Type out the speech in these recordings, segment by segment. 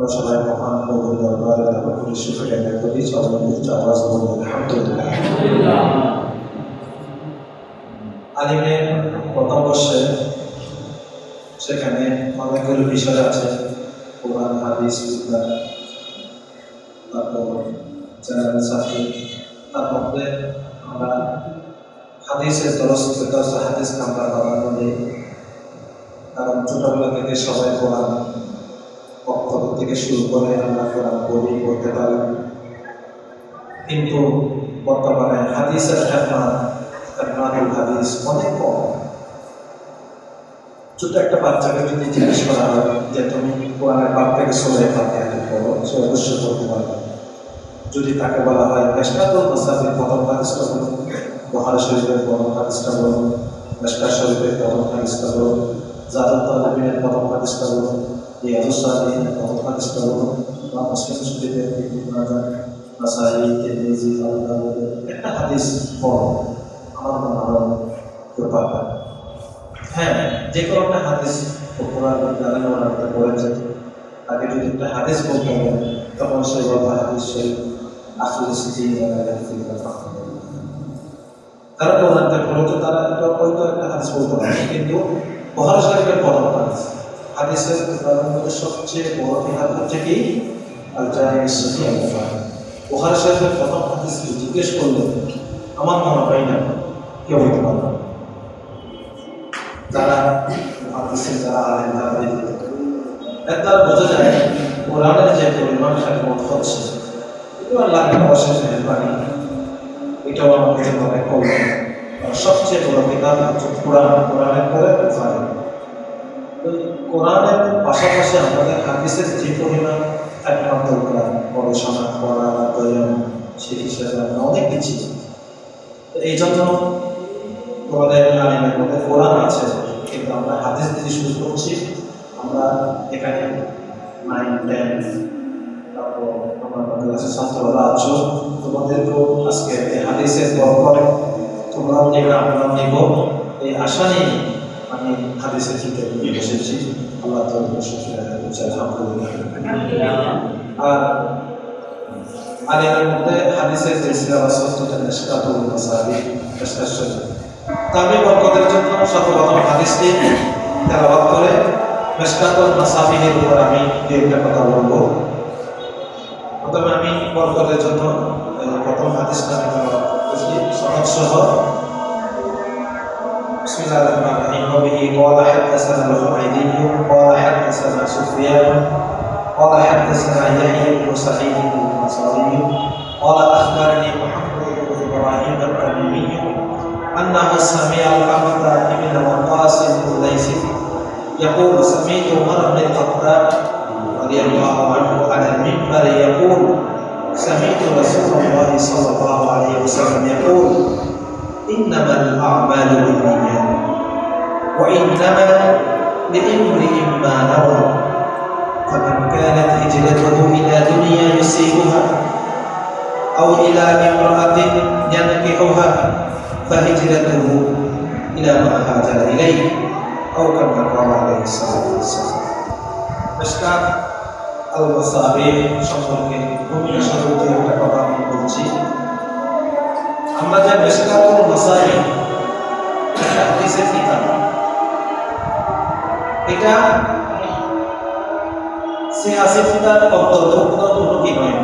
আমরা প্রথম বর্ষে সেখানে অনেকগুলো বিষয় আছে, কোরআন, হাদিস তারপর চ্যানেল সাথী তার মধ্যে আমরা হাদিসের দশ হাদিস আমরা দিই কারণ ছোটবেলা থেকে সবাই কোরআন থেকে শুরু করে আমরা কোরআন বলি করতে পারি। কিন্তু বর্তমানে খেদমাত খেদমাতুল হাদিস অনেক কম। ছোট একটা বাচ্চাকে যদি জিজ্ঞেস করা হয় যে, তুমি কোরআনের পাপ থেকে সরে ফাতে পড়ো? সে অবশ্যই পড়তে পারবে। যদি তাকে বলা হয় মেশকাতুল মাসাফির প্রথম হাদিসটা বলুন। বহার শরীফের প্রথম হাদিসটা বলুন। মেশকাত শরীফের প্রথম হাদিসটা বলুন। জাদুল তালিবিনের প্রথম হাদিসটা বলুন ইয়াদুস সালিহিনের প্রথম হাদিসটা বলুন বা মুসলিম শরীফের একটা হাদিস পড়ো আমার মনে হয় কেউ হ্যাঁ যে একটা হাদিস কোরআন জানেন তাকে যদি একটা হাদিস বলতে হবে তখন সে বলবে, হাদিস আসলে তারা কোরআনটা পড়ে তো তারা হয়তো বলতে পারে কিন্তু বহার শরীফের প্রথম হাদিস। হাদিসের কিতাবের সবচেয়ে বড় হচ্ছে কি? আল জামি সহি আল বহার শরীফের প্রথম হাদিস জিজ্ঞেস করলে আমার মনে হয় না কেউ বলতে পারবে। না যারা মহাদিসের যারা আলেন তারা বোঝা যায় কোরআনের যে পরিমাণ খেদমত হচ্ছে এটা আল্লাহর অশেষ মেহরবানি, এটাও আমাদের কল্যাণ আর সবচেয়ে বড় কিতাব হচ্ছে কোরআন। কোরআনের পরে বুখারী ওই কোরআনের পাশাপাশি আমাদের হাদিসের যে পরিমাণ খেদমত দরকার গবেষণা করা, অধ্যয়ন সেই হিসেবে আমরা অনেক কিছু তো এই জন্য তোমাদের আলিমের মধ্যে কোরআন আছে, কিন্তু আমরা হাদিস দিয়ে শুরু করছি, আমরা এখানে নাইন টেন তারপর আমরা ক্লাসে ছাত্ররা আছো তোমাদেরকেও আজকে হাদিসের বরকত তোমরাও নেবে, আমরাও নেব। এই আশা নিয়ে আমি হাদিসের চিন্তা নিয়ে বসেছি। আল্লাহ আর আলিমের মধ্যে হাদিসের যে সিলেবাস হচ্ছে নিষ্কাতুল মাসাবি বরকতের জন্য সর্বপ্রথম হাদিসটি তেলাবাদ করে মেশকাতুল মাসাবিহের উপর আমি দু একটা কথা বলব। প্রথমে আমি বরকতের জন্য প্রথম হাদিসটা আমি সনদ সহ بسم الله الرحمن الرحيم. وبه قال حدثنا الحميدي قال حدثنا سفيان قال حدثنا يحيى بن سعيد الأنصاري قال أخبرني محمد بن إبراهيم التميمي أنه سمع العبد بن وقاص الليثي يقول سمعت عمر بن الخطاب رضي الله عنه على المنبر يقول سمعت رسول الله صلى الله عليه وسلم يقول إنما الأعمال بالنيات وإنما لامرئ ما نوى فمن كانت هجرته إلى دنيا يصيبها أو إلى امرأة ينكحها فهجرته إلى ما هاجر إليه أو كما قال عليه الصلاة والسلام مشكات المصابيح সম্পর্কে ভূমিকা স্বরূপ একটা কথা আমি বলছি আমরা যে মেশকাতুল এটা অন্তর্ভুক্ত কোনো কি নয়।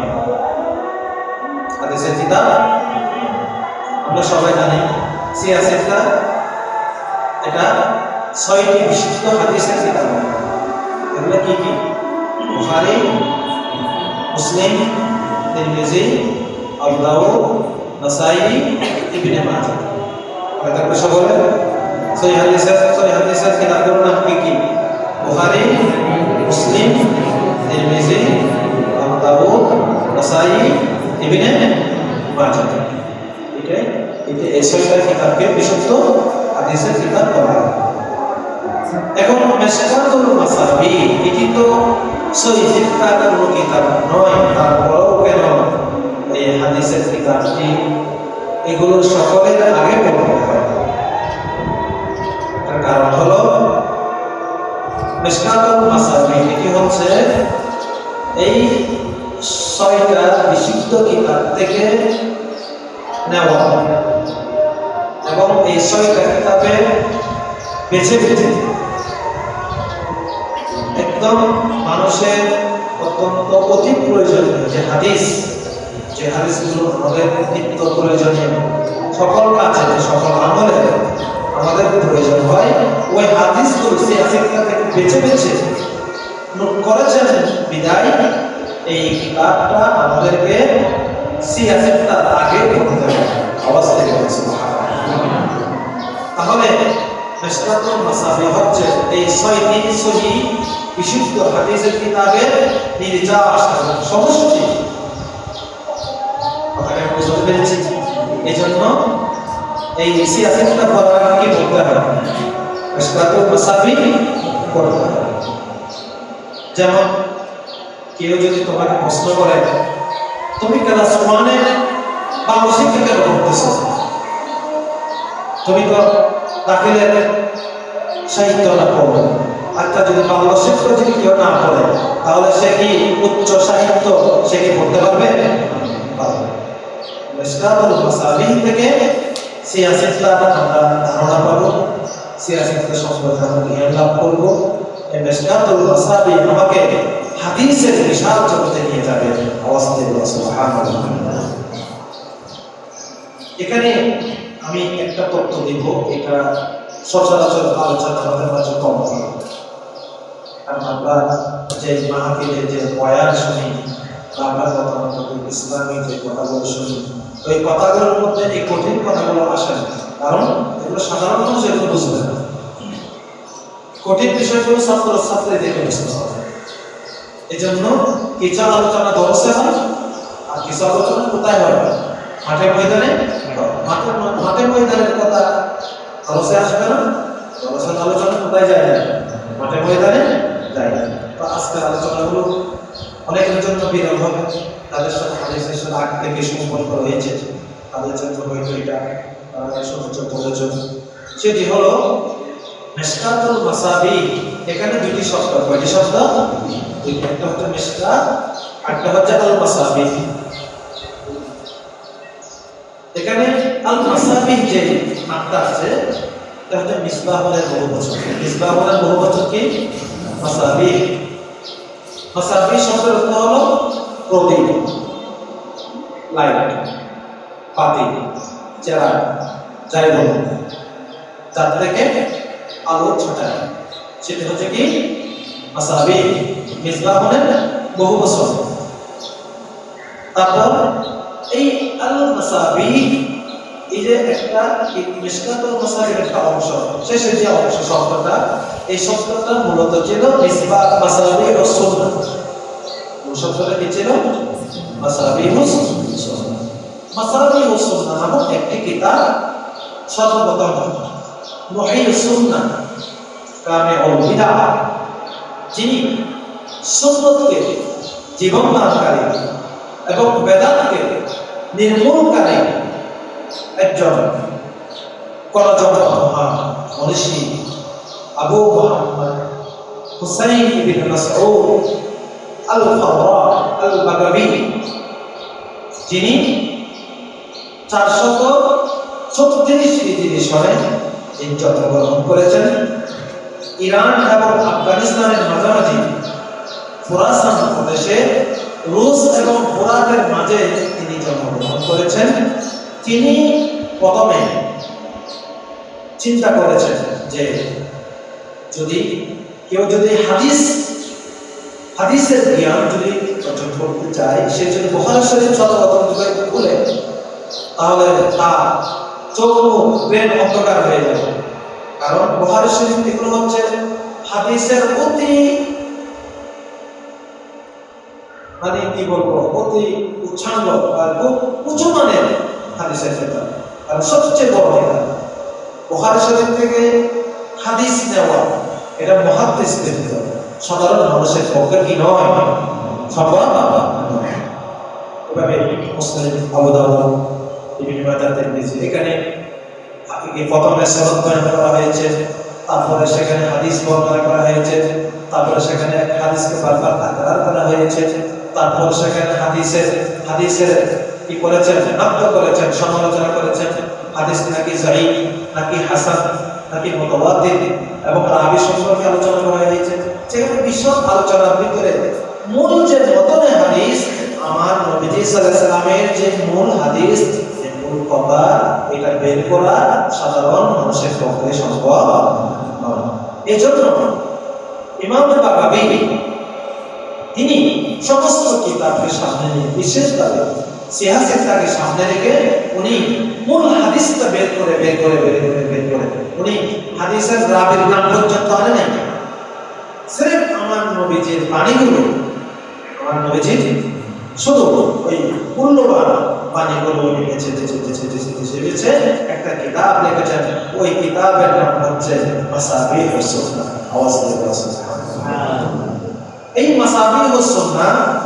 হাদিসের কিতাব আমরা সবাই জানি সিয়াসেটটা এটা ছয়টি বিশিষ্ট হাদিসের কিতাব এগুলো কি কি? মুসলিম নাসাই ইবনে মাজাহ এটা তো সকলে সহি হাদিসের সহি হাদিসের কিতাবগুলোর নাম কি কি বুখারী মুসলিম তিরমিজি আবু দাউদ নাসাই ইবনে মাজাহ এটাই এটা এই ছয়টা কিতাবকে বিশুদ্ধ হাদিসের কিতাব বলা এখন মেশকাতুল মাসাবি এটি তো সহিহের কাতার কোনো কিতাব নয় তারপরেও কেন এই হাদিসের কিতাবটি এগুলো সকলের আগে পড়তে হয়। তার কারণ হলো মেশকাতুল মাসাবি এটি হচ্ছে, এই ছয়টা বিশুদ্ধ কিতাব থেকে নেওয়া। এবং এই ছয়টা কিতাবে বেছে বেছে একদম মানুষের অত্যন্ত অতি প্রয়োজনীয় যে হাদিস যে হাদিসগুলো আমাদের নিত্য প্রয়োজনীয়। সকল কাজে সকল আমলে আমাদের প্রয়োজন হয়, ওই হাদিসগুলো সেই হাদিসটা থেকে বেছে বেছে করেছেন, বিদায়। এই কিতাবটা আমাদেরকে সিয়াসেটটা আগে পড়তে হবে। আওয়াজ থেকে বলছি তাহলে মেশকাতুল মাসাবি হচ্ছে এই ছয়টি সহি বিশুদ্ধ হাদিসের কিতাবের নির্যাস সমষ্টি। কথাটা বুঝতে এই সিয়াসেটটা পড়ার আগে কি বলতে যেমন কেউ যদি তোমাকে প্রশ্ন করে, তুমি ক্লাস ওয়ানে কেন পড়তেছো? তুমি তো সাহিত্য না পড়ো। একটা যদি বাংলা শিক্ষক যদি কেউ না পড়ে, তাহলে সে কি উচ্চ সাহিত্য সে কি পড়তে পারবে? মাসাবিহ থেকে আমরা ধারণা পাবো সিয়াসিতটা সম্পর্কে জ্ঞান লাভ করব। এই আমাকে হাদিসের বিশাল জগতে নিয়ে যাবে এখানে আমি একটা তথ্য দিব, এটা সচরাচর আলোচনা আমাদের কম। আমরা যে মাহফিলে যে বয়ান শুনি প্রধানত ইসলামী যে কথাগুলো শুনি ওই কথাগুলোর মধ্যে এই কঠিন কথাগুলো আসে না। কারণ এগুলো সাধারণ মানুষ এগুলো বুঝবে কঠিন বিষয়গুলো ছাত্র ছাত্রীদেরকে বুঝতে হবে এই জন্য কিছু আলোচনা দর্শে হয়, আর কিছু আলোচনা কোথায় হয়? মাঠে ময়দানে? মাঠে মাঠে ময়দানের কথা দর্শে আসবে না। দর্শের আলোচনা কোথায় যায় না? মাঠে ময়দানে যায় না। আজকের আলোচনাগুলো অনেকের জন্য বিরল হবে। তাদের সাথে হাদিসের সাথে আগ থেকে সম্পর্ক রয়েছে। তাদের জন্য হয়তো এটা সহজ প্রয়োজন সেটি হলো মেশকাতুল মাসাবি, এখানে দুটি শব্দ, কয়টি শব্দ? একটা হচ্ছে মেশকাত একটা হচ্ছে আল মাসাবি। এখানে আল মাসাবি যে নামটা আছে, এটা হচ্ছে মিসবাহুলের বহু বচন মিসবাহুলের বহু বছর কি? মাসাবি। মাসাবি শব্দের অর্থ হলো প্রদীপ লাইট বাতি চেরা যাই বলুন যার থেকে আলো ছটায় সেটা হচ্ছে কি মাসাবি মিসবাহুলের বহু বচন তারপর এই আল মাসাবি এই যে একটা মিসকাতুল মাসাবির একটা অংশ শেষের যে অংশ শব্দটা এই শব্দটা মূলত ছিল মিসবা মাসাবি ও সুন্নাহ মূল শব্দটা কি ছিল? মাসাবি ও মাসাবি ও নামক একটি কিতাব সর্বপ্রথম মহি সুন্নাহ কামে বিদা যিনি সুন্নতকে জীবন এবং বেদাতকে নির্মূলকারী একজন করজনক মহান, মনীষী আবু মোহাম্মদ হুসাইন ইবিন মাসউদ আল ফাওরা আল বাগাবি যিনি চারশত ছত্রিশ হিজরি সনে এই জন্মগ্রহণ করেছেন। ইরান এবং আফগানিস্তানের মাঝামাঝি খোরাসান প্রদেশে রুশ এবং ফোরাতের মাঝে তিনি জন্মগ্রহণ করেছেন। তিনি প্রথমে চিন্তা করেছেন যে যদি কেউ যদি হাদিস, হাদিসের জ্ঞান যদি অর্জন করতে চায়, সে যদি বহার শরীফ যুগে খুলে তাহলে তার চোখ মুখ অন্ধকার হয়ে যাবে। কারণ বহার শরীফ এগুলো হচ্ছে হাদিসের অতি মানে কি বলব, অতি উচ্ছাঙ্গ আর খুব উঁচু মানের হাদিসের ক্ষেত্রে আর সবচেয়ে বড় এটা বোখারি শরীফ থেকে হাদিস নেওয়া। এটা মহাদিসদের ভিতর সাধারণ মানুষের পক্ষে কি নয়? নয় এভাবে মুসলিম নিচে এখানে প্রথমে বর্ণনা করা হয়েছে, তারপরে সেখানে হাদিস বর্ণনা করা হয়েছে, তারপরে সেখানে হাদিসকে বারবার তাকরার করা হয়েছে, তারপর সেখানে হাদিসের হাদিসের কি করেছেন? নাক্ত করেছেন, সমালোচনা করেছেন, হাদিস নাকি জাহি নাকি হাসান নাকি মতবাদিন এবং রাবি সম্পর্কে আলোচনা করা হয়েছে। সেখানে বিশদ আলোচনার ভিতরে মূল যে মতনে হাদিস, আমার নবীজি সাল্লামের যে মূল হাদিস, যে মূল কথা এটা বের করা সাধারণ মানুষের পক্ষে সম্ভব নয়। এই জন্য ইমাম বাগাবি, তিনি সমস্ত কিতাবকে সামনে নিয়ে বিশেষভাবে সিয়াসিনটাকে সামনে রেখে উনি মূল হাদিসটা বের করে বের করে বের করে বের করে। উনি হাদিসের রাবির নাম পর্যন্ত আনে নাই। সিরেফ আমার নবীজির বাণীগুলো, আমার নবীজির শুধু ওই মূল্যবান বাণীগুলো উনি বেছে বেছে বেছে বেছে বেছে বেছে একটা কিতাব লিখেছেন। ওই কিতাবের নাম হচ্ছে মাসাবি হুসুনা আওয়াজ দিয়ে এই মাসাবি হুসুনা ওই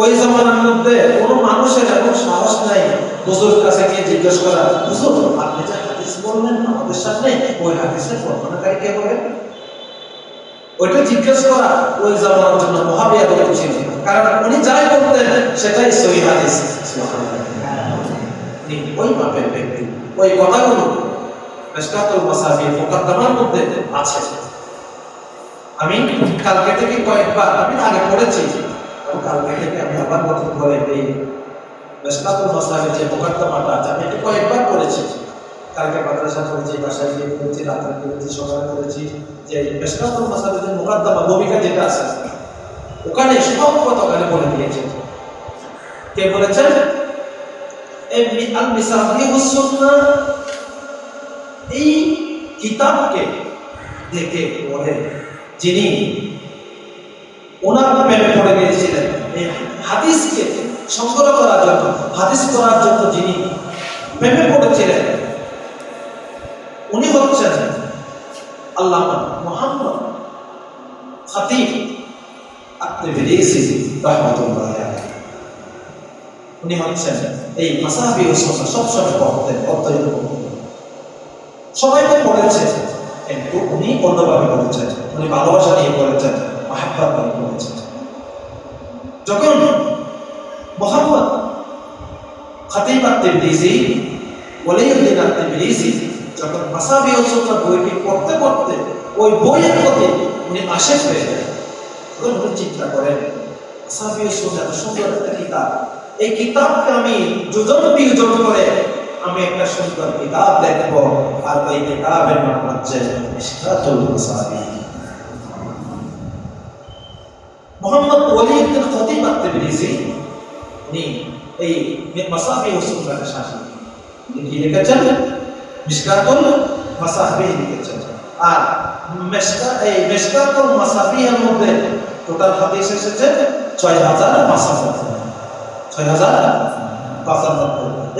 ওই জমানার মধ্যে কোনো মানুষের এত সাহস নাই হুজুর কাছে গিয়ে জিজ্ঞেস করা, হুজুর, আপনি যে হাদিস বললেন, আমাদের সামনে ওই হাদিসের বর্ণনাকারী কে হবে ওইটা জিজ্ঞেস করা ওই জামানার জন্য মহাবিয়া করে ছিল কারণ উনি যাই বলতেন, সেটাই সহি হাদিস। ওই মাপের ব্যক্তি। ওই কথাগুলো মেশকাতুল মাসাবি মুকাদ্দামার মধ্যে আছে। আমি কালকে থেকে কয়েকবার, আমি আগে পড়েছি কালকে থেকে আমি আবার নতুন করে এই মেশকাতুল মাসাবি যে মুকাদ্দামাটা আছে আমি এটা কয়েকবার পড়েছি কালকে মাদ্রাসা করেছি, বাসায় গিয়ে করেছি রাত্রে করেছি সকালে করেছি যে মেশকাতুল মাসাবি যে মুকাদ্দামা ভূমিকা যেটা আছে, ওখানে সব কথা ওখানে বলে দিয়েছে। কে বলেছেন এই আল মিসাবিহুস সুন্নাহ এই কিতাবকে দেখে পড়ে যিনি ওনার প্রেমে পড়ে গিয়েছিলেন। হাদিসকে সংগ্রহ করার জন্য, হাদিস করার জন্য যিনি প্রেমে পড়েছিলেন, উনি হচ্ছেন আল্লাহ মোহাম্মদ খাতিব আপনি উনি হচ্ছেন এই মাসাহাবি সুন্নাহ সবসময় পড়তেন অত্যন্ত পড়তেন সবাই তো পড়েছে কিন্তু উনি অন্যভাবে পড়েছেন। উনি ভালোবাসা নিয়ে পড়েছেন। মাহাব্বাত যখন আত-তিবরিজি যখন বইটি পড়তে পড়তে ওই বইয়ের প্রতি উনি আশেক হয়ে যায়। তখন উনি চিন্তা করেন এত সুন্দর একটা কিতাব, এই কিতাবকে আমি যোজন বিয়োজন করে আমি একটা সুন্দর কিতাব দেখব, আর ওই কিতাবের নাম হচ্ছে মোহাম্মদ খতিব উনি এই ও সুন্নাহকে শাসন তিনি কি লিখেছেন? মিশকাতুল মাসাবি লিখেছেন। আর মেশকা এই মিশকাতুল মাসাবিহের মধ্যে টোটাল হাদিস এসেছে ছয় হাজার পাঁচানব্বই ছয় হাজার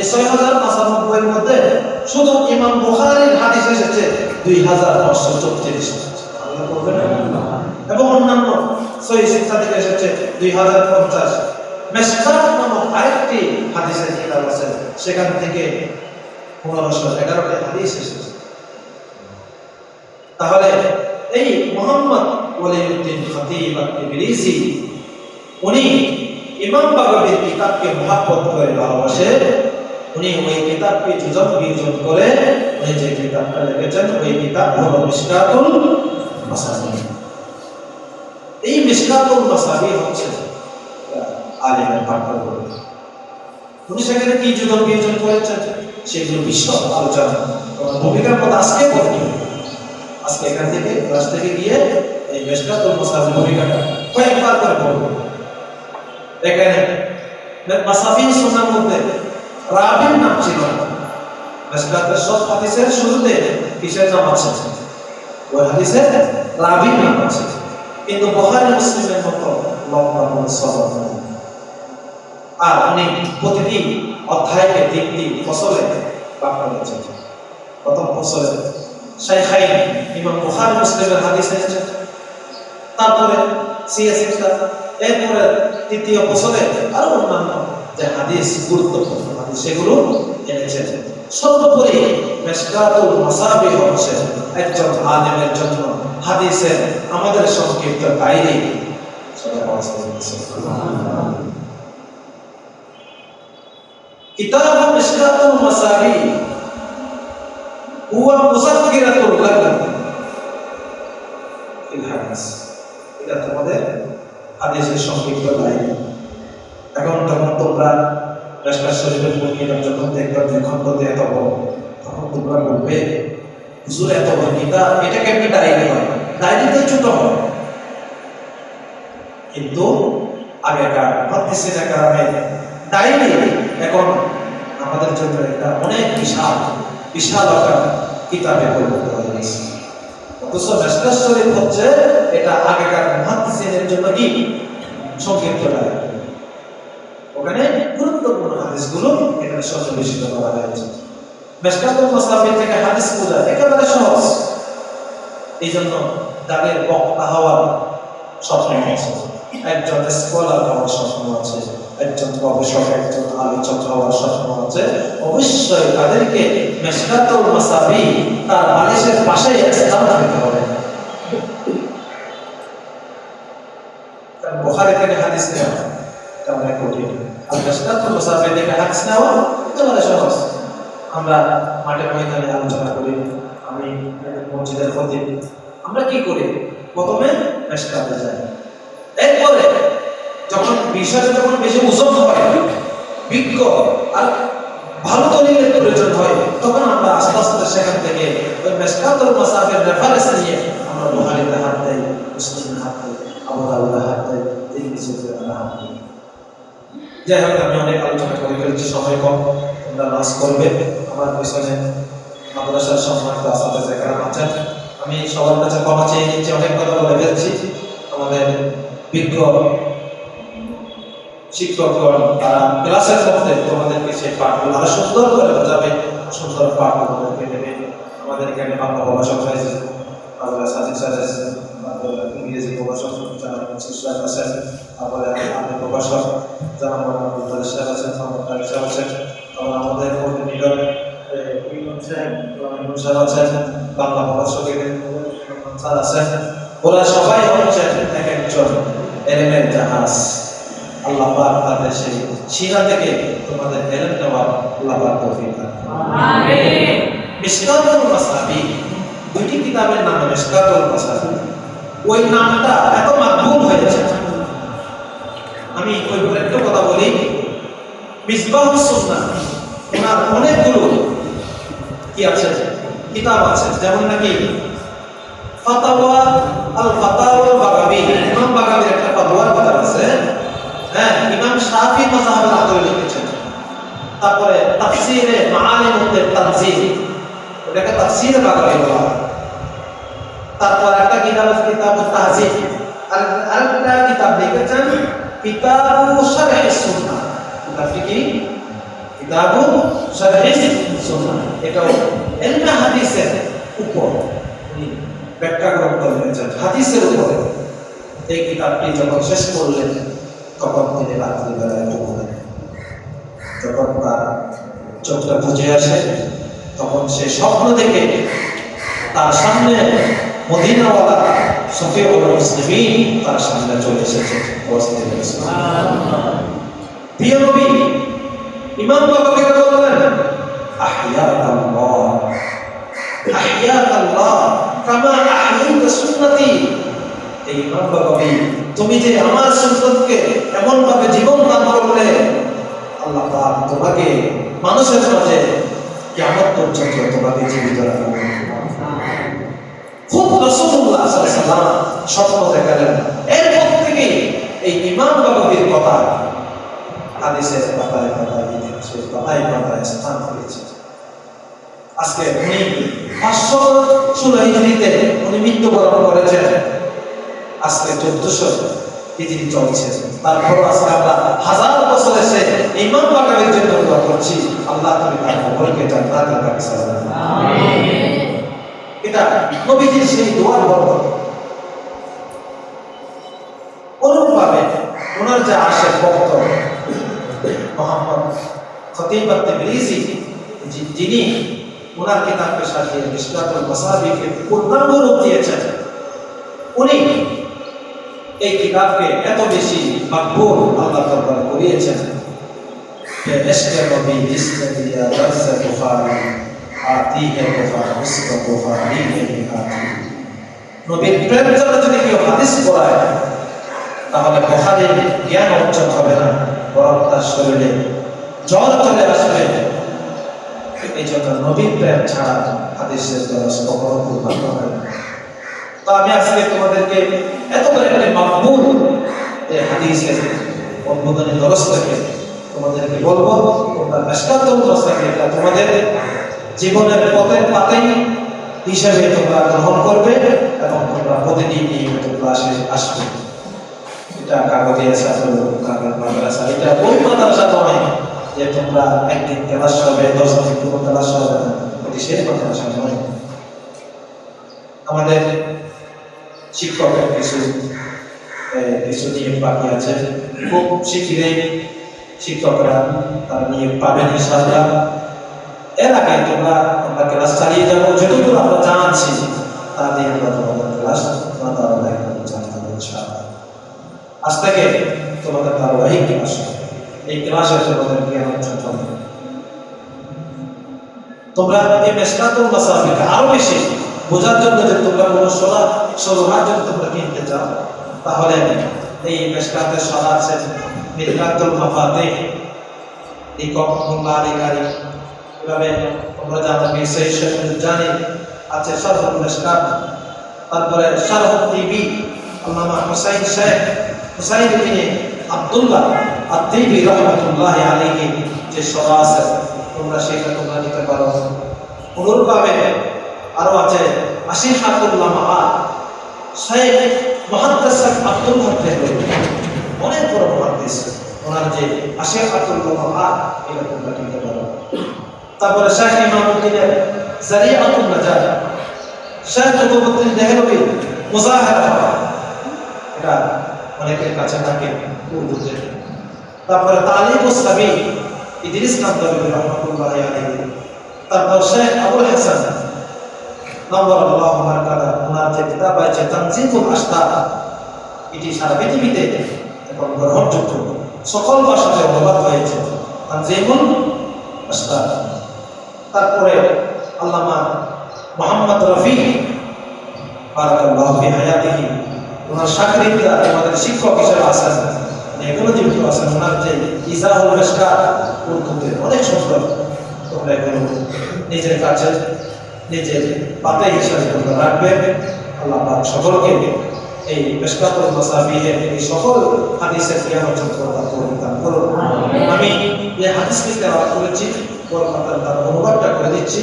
এই ছয় হাজার পাঁচানব্বই এর মধ্যে শুধু ইমাম বুখারীর হাদিস এসেছে, দুই হাজার পাঁচশো চৌত্রিশ এবং অন্যান্য সহি থেকে এসেছে দুই হাজার পঞ্চাশ মেসকাত নামক আরেকটি হাদিসের কিতাব আছে, সেখান থেকে পনেরোশো এগারোটি হাদিস এসেছে। তাহলে এই মোহাম্মদ ওয়ালিউদ্দিন খতিব আত-তিবরিজি উনি ইমাম বাগাবির কিতাবকে মহাব্বত করে ভালোবাসে। উনি ওই কিতাবকে যুজন বিয়োজন করে উনি যে কিতাবটা লিখেছেন, ওই কিতাব হলো মিশকাতুল মাসাবি এই মিশকাতুল মাসাবি হচ্ছে আলিমের পাঠ্য উনি সেখানে কি যুজন বিয়োজন করেছেন? সেগুলো বিশদ আলোচনা। ভূমিকার মতো আজকে বলি আজকে এখান থেকে ক্লাস থেকে গিয়ে এই মেশকাতুল মুসাফির ভূমিকাটা কয়েকবার করে পড়ব এখানে মাসাফির সুন্নার মধ্যে রাবির নাম ছিল না। সব হাদিসের শুরুতে কিসের নাম আছে? ওই হাদিসে রাবির নাম আছে। কিন্তু বুখারী মুসলিমের মতো লম্বা কোনো নেই। আর উনি প্রতিটি অধ্যায়কে তিনটি ফসলে ভাগ করেছেন প্রথম ফসলে শাইখাইন ইমাম মুসলিমের হাদিস এনেছেন তারপরে সিএসএফটা এরপরে তৃতীয় ফসলে আরও অন্যান্য যে হাদিস, গুরুত্বপূর্ণ হাদিস, সেগুলো এনেছেন। সর্বোপরি মেশকাতুল মাসাবি হচ্ছে একজন আলেমের জন্য হাদিসের আমাদের সংক্ষিপ্ত ডায়েরি কিতাব মিশকাতুল মাসাবি হুয়া মুযাক্কিরাতুল লাকুম হাদিস, এটা তোমাদের হাদিসের সংক্ষিপ্ত ডায়েরি এখন তখন তোমরা রাস্তার শরীরের মুরগির যখন দেখবে এত বড়, তখন তোমরা বলবে হুজুর এত বড় গীতা এটা কেমনি ডায়েরি হয় ডায়েরিতে ছোট হয় কিন্তু আগেকার মহাদিসিনের কারণে ডায়েরি এখন আমাদের জন্য এটা অনেক বিশাল বিশাল আকার কিতাবে পরিণত অথচ শরীফ হচ্ছে এটা আগেকার মহাদিসিনের জন্য কি? সংক্ষিপ্ত ওখানে গুরুত্বপূর্ণ হাদিসগুলো এখানে সন্নিবেশিত করা হয়েছে। মেশকাতুল মাসাবির থেকে হাদিস বোঝা একেবারে সহজ। এই জন্য তাদের বক্তা হওয়ার স্বপ্ন আছে একজন স্কলার হওয়ার স্বপ্ন আছে একজন গবেষক, একজন আলোচক হওয়ার স্বপ্ন আছে অবশ্যই তাদেরকে মেশকাতুল মাসাবি তার বালিশের পাশে স্থান দিতে হবে। বুখারী থেকে হাদিস নেওয়া এটা অনেক কঠিন। আর মেশকাতুল মাসাবি থেকে হাদিস নেওয়া একেবারে সহজ। আমরা মাঠে ময়দানে আলোচনা করি। আমি মসজিদের খতিব আমরা কি করি? প্রথমে মেশকাতে যাই। এরপরে যখন বিষয়টা যখন বেশি ওজন হয়, বিজ্ঞ আর ভালো দলিলের প্রয়োজন হয়, তখন আমরা আস্তে আস্তে সেখান থেকে ওই মেশকাতুল মাসাবের রেফারেন্স নিয়ে আমরা বুহারিতে হাত দেই মুসলিমের হাত দেই, আবু দাউদের হাত দেই, তিরমিজিতে আমরা হাত দেই। যাই হোক, আমি অনেক আলোচনা করে ফেলেছি, সময় কম। তোমরা নাচ করবে আমার পিছনে মাদ্রাসার সম্মানিত আসাতে আছেন, আমি সবার কাছে ক্ষমা চেয়ে নিচ্ছি, অনেক কথা বলে ফেলছি। আমাদের বিজ্ঞ শিক্ষকগণ তারা ক্লাসের মধ্যে তোমাদেরকে সেই পাঠগুলো আরও সুন্দর করে বোঝাবে, সুন্দর পাঠ তোমাদেরকে দেবে আমাদের এখানে বাংলা প্রভাষক হয়েছে বাংলা সাজিদ স্যার ইংরেজি যারা আছেন, তারপরে আমাদের প্রভাষক যারা স্যার আছেন স্যার আছেন। আমাদের কোঅর্ডিনেটর স্যার আছেন বাংলা প্রভাষকের স্যার আছেন ওরা সবাই হচ্ছেন এক একজন এলেমের জাহাজ। আল্লাহ পাক তাদের সেই শিরা থেকে তোমাদের এলেম নেওয়ার আল্লাহ পাক তৌফিক দান আমিন। মাসাবি দুইটি কিতাবের নাম মাসাবি ওই নামটা এত মাকবুল হয়েছে। আমি ওই বলে একটু কথা বলি। সুন্নাহ ওনার অনেকগুলো কি আছে? কিতাব আছে, যেমন নাকি ফাতাওয়া আল ফাতাওয়া বাগাবি ইমাম একটা ফাতোয়ার কিতাব আছে। হ্যাঁ ইমাম শাফি মাযহাবের আদলে লিখেছেন। তারপরে তাফসিরে মাআলিমুত তানজিল। ওটাকে তাফসিরে বাগাবি বলা তারপর একটা কিতাব আছে, কিতাব তাহজিব। আর আরেকটা কিতাব লিখেছেন কিতাবু শারহ সুন্নাহ কিতাবটি কি? কিতাবু শারহ সুন্নাহ। এটাও এলমে হাদিসের উপর। উনি ব্যাখ্যা গ্রন্থ লিখেছেন হাদিসের উপরে। এই কিতাবটি যখন শেষ করলেন তখন তিনি রাত্রিবেলায় ঘুমালেন? যখন তার চোখটা বুঝে আসে তখন সে স্বপ্ন দেখে তার সামনে মদিনাওয়ালা সফিউল মুসলিমিন তার সামনে চলে এসেছে প্রিয় নবী ইমাম বাবাকে বললেন আহইয়াত আল্লাহ আহইয়াত আল্লাহ কামা আহইত সুন্নতি। এই ইমাম তুমি যে আমার সুন্নতকে এমন ভাবে জীবন দান করলে, আল্লাহ পাক তোমাকে মানুষের মাঝে কিয়ামত পর্যন্ত তোমাকে জীবিত রাখবে। খুব রাসূলুল্লাহ সাল্লাল্লাহু আলাইহি সাল্লাম স্বপ্ন দেখালেন। এরপর থেকে এই ইমাম বাবাবির কথা হাদিসের পাতায় পাতায় ইতিহাসের পাতায় পাতায় স্থান পেয়েছে। আজকে উনি পাঁচশো ষোলো হিজড়িতে উনি মৃত্যুবরণ করেছেন। আজকে চোদ্দশো হিজড়ি চলছে। তারপর আজকে আমরা হাজার বছর এসে করছি। আল্লাহ তুমি তার এটা নবীজির সেই দোয়ার বরকত। অনুরূপভাবে ওনার যে আশেক ভক্ত মোহাম্মদ খতিব তিবরিজি যিনি ওনার কিতাবকে সাজিয়ে ইসলাতুল মাসাবিকে পূর্ণাঙ্গ রূপ দিয়েছেন, উনি এই কিতাবকে এত বেশি মাকবুল আল্লাহ দরবারে করিয়েছেন যে ইশকে নবী জিসনে দিয়া দরস বুখারী আতি হে বুখার উসকে বুখারী হে বিহাতি নবীর প্রেম যদি কেউ হাদিস পড়ায় তাহলে বুখারীর জ্ঞান অর্জন হবে না, বরং তার শরীরে জ্বর চলে আসবে। এই জন্য নবীন প্রেম ছাড়া কখনো পূর্ণ হয় না। তো আমি আজকে তোমাদেরকে এত করে একটি মাকবুল এই তোমাদেরকে বলব, তোমরা এটা তোমাদের জীবনের পথের পাতেই হিসেবে তোমরা গ্রহণ করবে এবং তোমরা প্রতিদিন নিয়মিত ক্লাসে আসবে। এটা কাগজে ছাত্র কাগজ মাদ্রাসা। এটা ওই মাদ্রাসা নয় যে তোমরা একদিন ক্লাস হবে, দশ দিন কোনো ক্লাস হবে না। এটি শেষ মাদ্রাসা নয়। আমাদের শিক্ষকের কিছু কিছু নিয়োগ বাকি আছে। খুব শিখিরে শিক্ষকরা তারা নিয়োগ পাবেন, ইনশাআল্লাহ। এর আগে তোমরা, আমরা ক্লাস চালিয়ে যাব। যতদূর আমরা জানছি তা দিয়ে আমরা তোমাদের ক্লাস ইনশাআল্লাহ আজ থেকে তোমাদের ধারাবাহিক ক্লাস এই ক্লাসে তোমাদের জ্ঞান অর্জন হবে। তোমরা এই মেসকাতুল মাসাফিকে আরও বেশি বোঝার জন্য যে তোমরা কোনো সোনা সোনার জন্য তোমরা কিনতে চাও, তাহলে এই মেসকাতের সোনা আছে মিদকাতুল মাফাতে। এই কমলা আধিকারী এভাবে তোমরা জানো সেই জানি আছে সরফুল মেসকাত তারপরে সরফুল টিভি, আল্লামা হুসাইন শেখ হুসাইন ইবনে আব্দুল্লাহ আত-তিবি রাহমাতুল্লাহ যে সরা আছে, তোমরা সেটা তোমরা নিতে পারো। অনুরূপভাবে আরও আছে আশির হাতুল্লাহ মাহা শেখ মহাদ্দাস আব্দুল দেহলভি অনেক বড় মহাদ্দিস। ওনার যে আশির হাতুল্লাহ মাহা এটা তোমরা নিতে পারো। তারপরে শেখ ইমামউদ্দিনের জারিয়াতুন নাজাত। শেখ কুতুবউদ্দিন দেহলভি মুজাহিরা এটা অনেকের কাছে থাকে উর্দুতে তারপরে তালিব ও সাবি, ইদ্রিস কান্তবী রহমতুল্লাহ আলাইহি। তারপর শেখ আবুল হাসান নবর আল্লাহ মারকাদা ওনার যে কিতাব আছে তানজিমুল আস্তা এটি সারা পৃথিবীতে এখন গ্রহণযোগ্য। সকল ভাষাতে অনুবাদ হয়েছে, তানজিমুল আস্তা তারপরে আল্লামা মোহাম্মদ রফি বারাকাল্লাহু ফি হায়াতিহি ওনার সাকরিদরা আমাদের শিক্ষক হিসেবে মানে এখনও জীবিত আছেন। ওনার যে মেশকাত উর্দুতে অনেক সুন্দর তোমরা এগুলো নিজের কাছে নিজের পাতে হিসাবে তোমরা রাখবে আল্লাহ পাক সকলকে এই মেশকাতুল মাসাবিহের এই সকল হাদিসের জ্ঞান অর্জন করার পরিণাম করুন। আমি এই হাদিসকে তেলাওয়াত করেছি কলকাতার তার অনুবাদটা করে দিচ্ছি।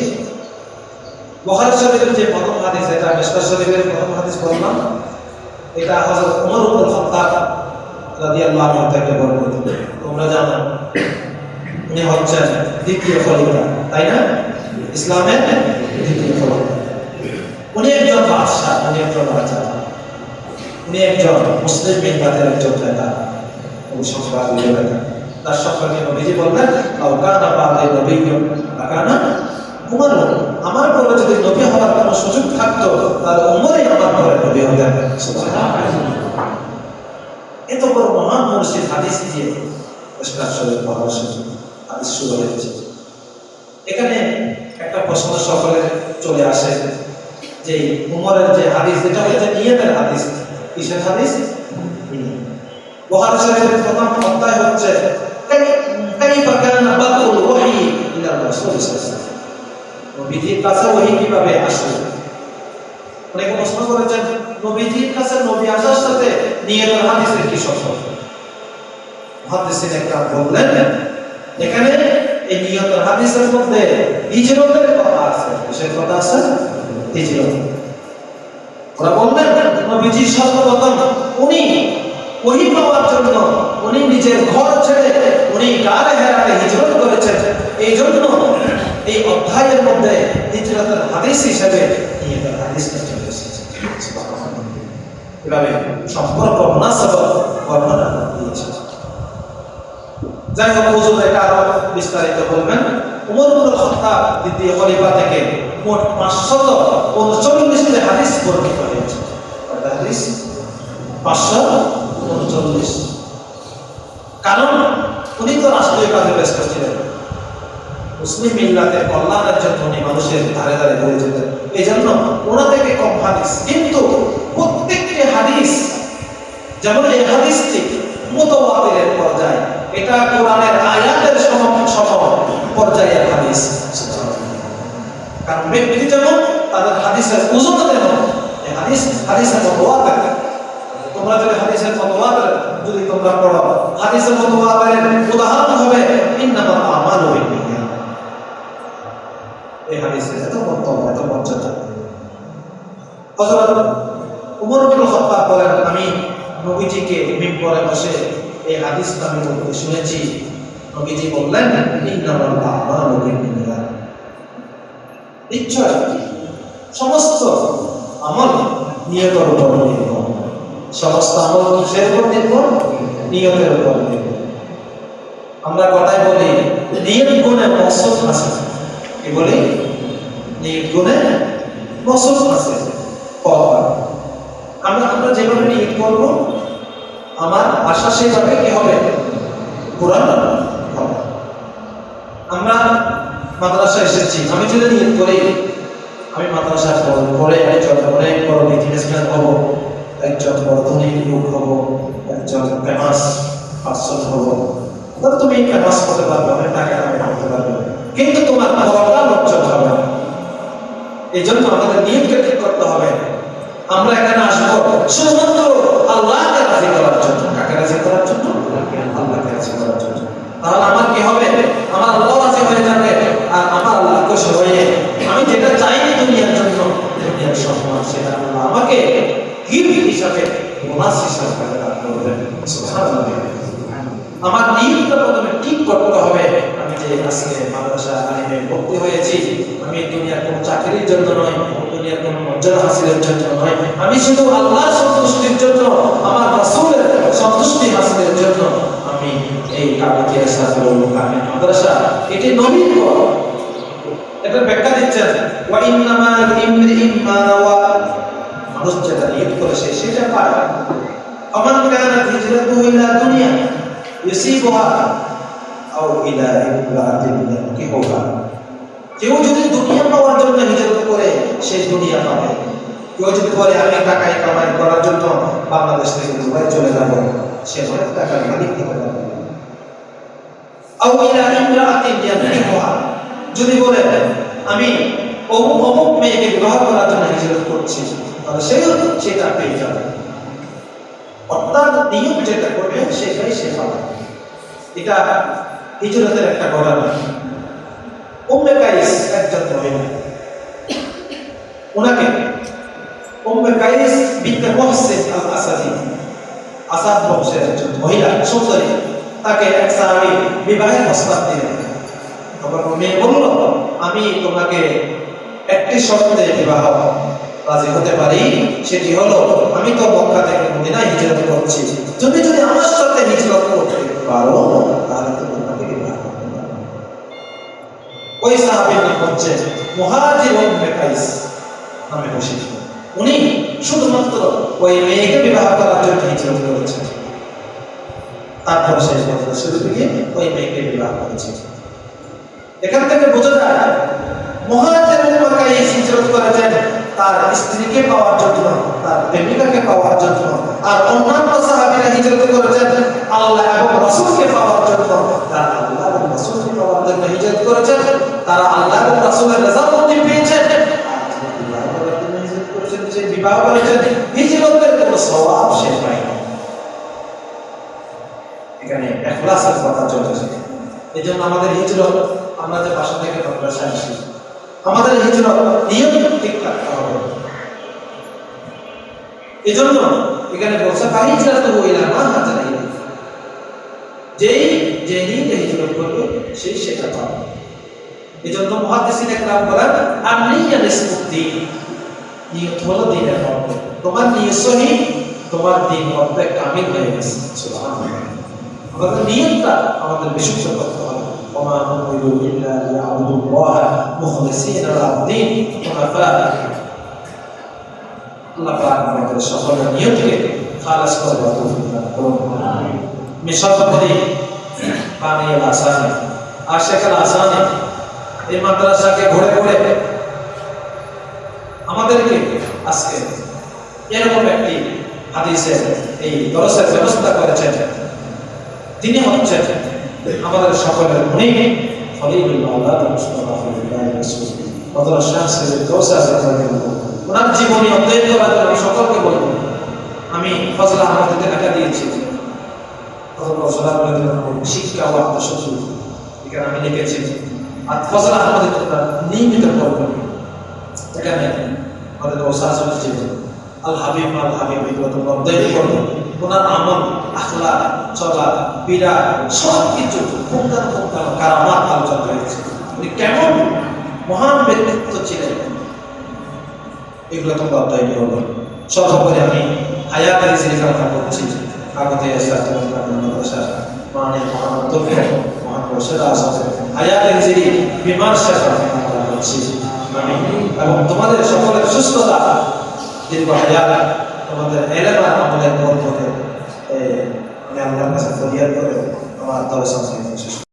বখারি শরীফের যে প্রথম হাদিস এটা মেশকাত শরীফের প্রথম হাদিস বললাম। এটা হযরত ওমর ইবনে খাত্তাব রাদিয়াল্লাহু আনহু থেকে বর্ণিত তোমরা জানো, উনি হচ্ছেন দ্বিতীয় খলিফা, তাই না? ইসলামের দ্বিতীয় খলিফা। উনি একজন বাদশাহ, উনি একজন রাজা। উনি একজন মুসলিম মিল্লাতের একজন নেতা। অভিসংবাদীয় নেতা। তার সম্পর্কে নবীজি বললেন আওকানা বাদে নবীয় উমর পরে যদি নবী হওয়ার কোনো সুযোগ থাকতো, তাহলে উমরই আমার পরে নবী হতেন এত বড় মহান মসজিদ, হাদিস দিয়ে এখানে একটা প্রশ্ন সকলের চলে আসে, যে উমরের যে হাদিস যেটা হচ্ছে নিয়তের হাদিস। কিসের হাদিস? শরীফের প্রথম অধ্যায় হচ্ছে কাইফা কানা বাদুল ওহী ইলা রাসূল সাল্লাল্লাহু আলাইহি ওয়াসাল্লাম নবীজির কাছে ওহী কীভাবে আসে অনেকে প্রশ্ন করেছেন, নবীজির কাছে নবী আসার সাথে নিয়তের হাদিসের কি সম্পর্ক? মুহাদ্দিসিন একরাম বললেন এখানে এই নিয়তের হাদিসের মধ্যে হিজরতের কথা আছে। কিসের কথা আছে? হিজরত। ওরা বললেন নবীজি সর্বপ্রথম উনি ওহি পাওয়ার জন্য উনি নিজের ঘর ছেড়ে উনি গাড়ে হেরাতে হিজরত করেছেন। এই জন্য এই অধ্যায়ের মধ্যে হিজরতের হাদিস হিসেবে হাদিসটা চলে এসেছে। এভাবে সম্পর্ক মুনাসবত বর্ণনা দিয়েছে। যাই হোক হুজুর এটা আরও বিস্তারিত বলবেন। উমর ইবনুল খাত্তাব দ্বিতীয় খলিফা থেকে মোট 539 টি হাদিস বর্ণিত হয়েছে। হাদিস 500 উনচল্লিশ কারণ উনি তো রাষ্ট্রীয় কাজে ব্যস্ত ছিলেন। মুসলিম মিল্লাতের কল্যাণের জন্য মানুষের ধারে ধারে ধরে যেতেন। এই জন্য ওনা থেকে কম হাদিস। কিন্তু প্রত্যেকটি হাদিস, যেমন এই হাদিসটি মতবাদের পর্যায়ে, এটা কোরআনের আয়াতের সম পর্যায়ের হাদিস। কারণ ব্যক্তি যেমন, তাদের হাদিসের উজুত যেন হাদিস, হাদিসের মতবাদ থাকে হাদিসের যদি তোমরা পড়ো, হাদিসের উদাহরণ হবে, ইন্নামাল আমালু বিন্নিয়াত। এই হাদিসের এত বক্তব্য এত মর্যাদা। হযরত উমর ইবনে খাত্তাব বলেন, আমি নবীজিকে মিম্বরে বসে এই হাদিসটা আমি বলতে শুনেছি। নবীজি বললেন, ইন্নামাল আমালু বিন্নিয়াত। নিশ্চয়, সমস্ত আমল নিয়তের উপর নির্ভর সমস্ত আমল কিসের উপর নির্ভর নিয়তের উপর নির্ভর আমরা কথায় বলি, নিয়ত গুণে মসুদ আছে। কি বলি? নিয়ত গুণে মসুদ আছে। আমরা আমরা যেভাবে নিয়ত করব, আমার আশা সেভাবে কি হবে? হবে। আমরা মাদ্রাসায় এসেছি। আমি যদি নিয়ত করি, আমি মাদ্রাসায় পড়ব পড়ে একজন অনেক বড় বিজনেসম্যান হব। একজন বড় লোক হব, একজন ফেমাস পার্সন হব। তাহলে তুমি ফেমাস হতে পারবে, অনেক টাকা আমি হতে পারবে। কিন্তু তোমার পড়াটা লজ্জত হবে এই জন্য আমাদের নিয়মকে ঠিক করতে হবে। আমরা এখানে আসব শুধুমাত্র আল্লাহকে রাজি করার জন্য। কাকে রাজি করার জন্য? আল্লাহকে রাজি করার জন্য। তাহলে আমার কি হবে? আমার আল্লাহ রাজি হয়ে যাবে। হিসাবে বোনাস হিসাবে দান করবেন সুবহানাল্লাহ। আমার নিয়মটা প্রথমে ঠিক করতে হবে, আমি যে আজকে মাদ্রাসা আলিমে ভর্তি হয়েছি, আমি দুনিয়ার কোনো চাকরির জন্য নয় দুনিয়ার কোনো মর্যাদা হাসিলের জন্য নয়, আমি শুধু আল্লাহর সন্তুষ্টির জন্য, আমার রাসূলের সন্তুষ্টি হাসিলের জন্য আমি এই কাবাকে সাদরুল কামিল মাদ্রাসা, এটি নবীন এটা ব্যাখ্যা দিচ্ছেন, ওয়া ইন্নামা ইমরিইম মা মানুষ যেটা নিয়ত করেছে সেটা পায় ফামান কানাত হিজরাতুহু ইলা দুনিয়া, ইউসিবুহা আও ইলা ইমরাতিন ইয়ানকিহুহা। কেউ যদি দুনিয়া পাওয়ার জন্য হিজরত করে, সে দুনিয়া পাবে। কেউ যদি বলে, আমি টাকাই কামাই করার জন্য বাংলাদেশ থেকে দুবাই চলে যাব সে অনেক টাকার মালিক হতে পারবে আও ইলা ইমরাতিন ইয়ানকিহুহা। যদি বলে, আমি অমুক মেয়েকে বিবাহ করার জন্য হিজরত করছি তাহলে সেও সেটা পেয়ে যাবে। অর্থাৎ নিয়ম যেটা করবে, সেটাই সে পাবে। এটা হিজরতের একটা ঘটনা। উম্মে কাইস একজন মহিলা। ওনাকে উম্মে কাইস বিনতে মুহসিন আল আসাদি আসাদ বংশের একজন মহিলা, সুন্দরী, তাকে এক সাহাবী বিবাহের প্রস্তাব দিলেন। তখন মেয়ে বলল, আমি তোমাকে একটি শর্তে বিবাহ রাজি হতে পারি, সেটি হলো, আমি তো মক্কা থেকে মদিনায় হিজরত করছি। তুমি যদি আমার সাথে হিজরত করতে পারো, তাহলে তো তোমাকে বিবাহ করতে পারো। ওই সাহাবীর নাম হচ্ছে উম্মে কাইস নামে বসে উনি শুধুমাত্র ওই মেয়েকে বিবাহ করার জন্য হিজরত করেছেন। তারপর শেষ কথা শুরু থেকে ওই মেয়েকে বিবাহ করেছে? এখান থেকে বোঝা যায়, মহাজের মক্কায় হিজরত করেছেন তার স্ত্রীকে পাওয়ার জন্য, তার প্রেমিকাকে পাওয়ার জন্য, আর অন্যান্য সাহাবীরা হিজরত করেছেন আল্লাহ এবং রাসূলকে পাওয়ার জন্য। তারা আল্লাহ এবং রাসূলকে পাওয়ার জন্য হিজরত করেছেন, তারা আল্লাহ এবং রাসূলের রেজামন্দি পেয়েছেন। যে বিবাহ করেছেন হিজরতের কোনো সওয়াব সে পায়নি। এখানে এখলাসের কথা চলতেছে এই জন্য আমাদের হিজরত, আমরা যে বাসা থেকে মাদ্রাসায় আসি আমাদের হিজরত নিয়ম ঠিক রাখতে হবে। এই জন্য এখানে বলছে ফাহিজরাত হইলা মা হাজার যেই যে নিয়ে হিজরত করবে সেই সেটা পাবে। এই জন্য মহাদিসিন একরাম বলেন আর নিয়ত ইসমুদ্দি নিয়ত হলো দিনের অর্থ তোমার সহি, তোমার দিন অর্ধেক কামিল হয়ে গেছে। আমাদের নিয়তটা আমাদের বিশুদ্ধ করতে হবে। وما نؤمن إلا ليعبدوا الله مخلصين له الدين حنفاء আল্লাহ পাক আমাদের সকলের নিয়তকে খালাস করে দেওয়া তৌফিক দান করুন মিশাবদি পানিয়াল আসানে আশেখাল আসানে এই মাদ্রাসাকে ঘুরে ঘুরে আমাদেরকে আজকে এরকম একটি হাদিসের এই দরসের ব্যবস্থা করেছেন তিনি হচ্ছেন আমাদের সকলের ফিল্লাহ রাসূল হযরত শাহ সৈয়দ কাউসার রাদিয়াল্লাহু ওনার জীবনী অধ্যয়ন আমি সকলকে বলব আমি ফজল আহমদকে টাকা দিয়েছি। শিক্ষা এখানে আমি লিখেছি, আর ফজল আহমদের নিয়মিত এখানে আমাদের ওসাজ হচ্ছে আল হাবিব, আল করবে ওনার আমল আখলা চলা পীড়া সব কিছু আলোচনা হয়েছে। উনি কেমন মহান ব্যক্তিত্ব ছিলেন। এগুলো সর্বোপরি আমি হায়াতের জিরিকার কথা বলছি আগতে মানে মহান তথ্য মহান আছে হায়াতের জিরি বিমার শেখা বলছি আমি এবং তোমাদের সকলের সুস্থতা দীর্ঘ হায়াত তোমাদের এলেমা আমাদের বন্ধকে আমি আল্লাহর কাছে ফরিয়াদ করে আমার আত্মার সংস্কৃতি শেষ